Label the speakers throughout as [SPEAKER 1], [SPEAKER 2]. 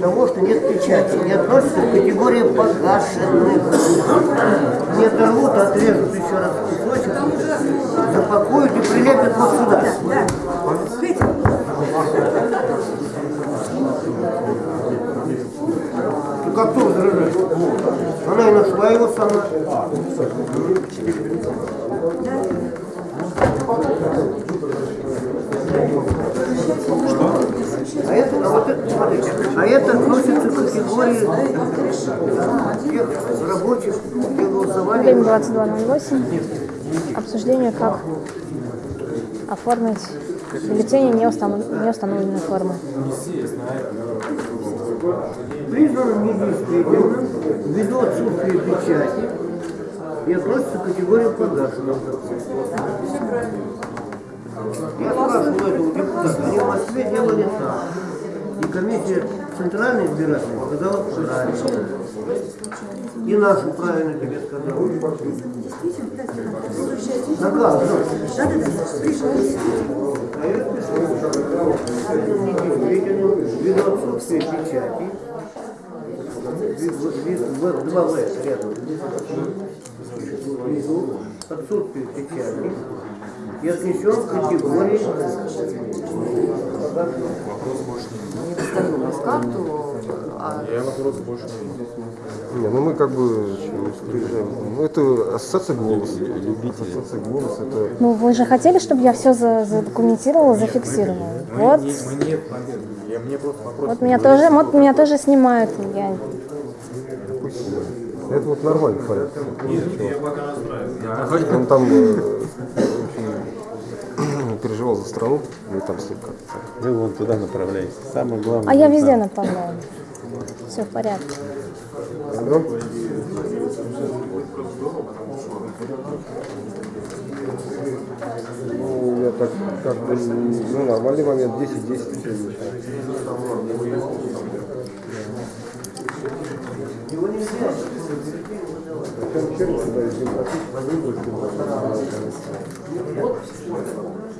[SPEAKER 1] того, что нет печати, не относится к категории погашенных. Не оторвут, а отрежут еще раз кусочек, запакуют и прилепят вот сюда. Ну как кто возражает? Она и нашла его сама. Это, а это, а это относится к категории тех рабочих, где голосовали.
[SPEAKER 2] Время 22.08. Обсуждение, как оформить бюллетени не, установ- не установленной формы.
[SPEAKER 1] признано недействительным ввиду отсутствия печати и относится к категории погашенных. Я спрашивал этого депутата, они в Москве делали так. И комиссия Центральной избирательной сказала правильно. И нашу правильно тебе сказала. На как? А я пишу. Недействительным ввиду отсутствия печати Два В рядом. Внизу отсутствие печати и отнесен к категории
[SPEAKER 3] Не доставилась карту, а
[SPEAKER 4] Я вопрос больше не.
[SPEAKER 5] Не, ну мы как бы. Ну это ассоциация голос. Ассоциация голос это.
[SPEAKER 2] Ну, вы же хотели, чтобы я все задокументировала, зафиксировала. Вот,
[SPEAKER 4] Мы не победы. Я мне просто вопрос.
[SPEAKER 2] вот меня тоже, вот меня тоже снимают. Я
[SPEAKER 5] Это вот нормальный порядок. Он там э, за страну, и там как-то.
[SPEAKER 6] Вы вон туда направляетесь. Самое главное.
[SPEAKER 2] А я везде
[SPEAKER 6] там.
[SPEAKER 2] направляю. Все в порядке.
[SPEAKER 5] Ну, я так как бы, ну, нормальный момент, 10-10 все
[SPEAKER 1] его нельзя.
[SPEAKER 5] Зачем сюда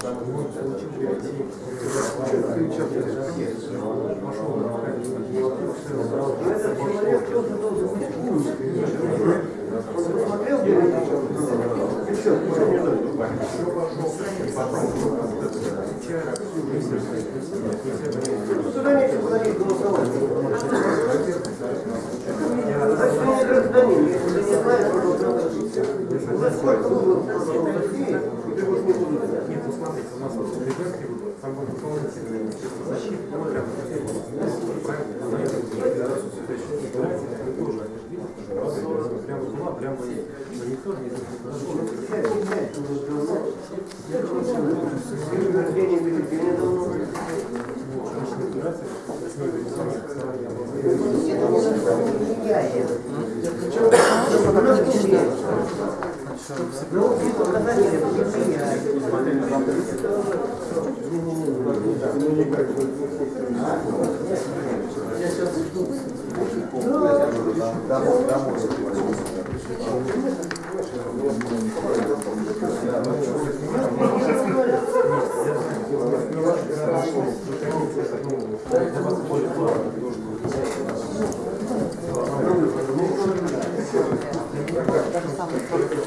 [SPEAKER 1] там посмотрим, если Туда нечего ходить голосовать. Значит, вы не гражданин, если не знаешь, что быть. Уже сколько выборов
[SPEAKER 4] прям монитор Ну,
[SPEAKER 1] показатели Я сейчас жду. Домой, домой. Gracias.